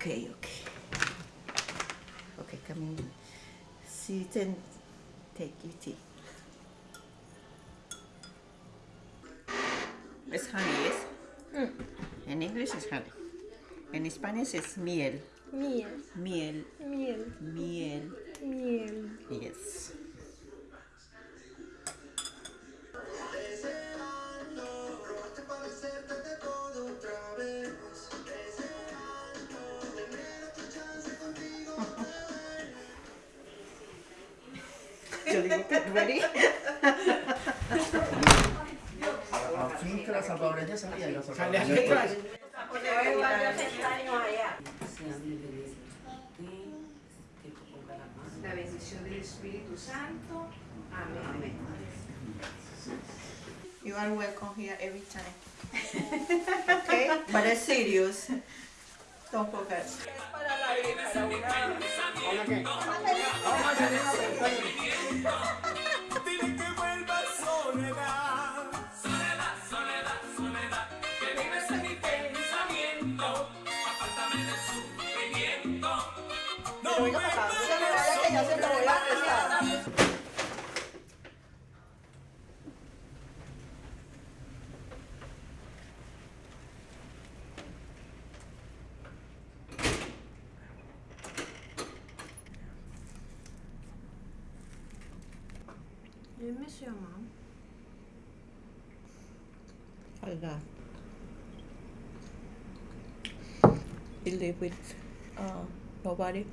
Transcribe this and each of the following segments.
Ok, ok. Okay, come in. Sit and take your tea. It's honey, yes? Mm. In English it's honey. In Spanish it's Miel. Miel. Miel. Miel. miel. Yo digo, "Get ready. Al fin que la salvadoreña salía salvadoreña. La bendición del Espíritu Santo. Amén. You are welcome here every time. okay? But it's serious. Don't forget. Sufrimiento. No me You miss your mom. I got. He live with uh, nobody.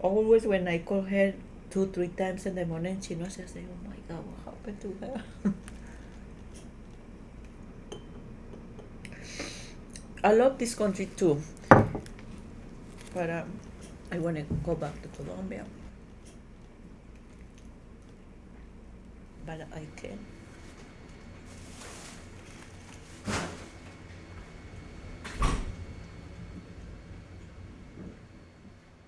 Always when I call her two, three times in the morning, she knows I say, Oh my god, what happened to her? I love this country too. But um, I wanna go back to Colombia. But I can't.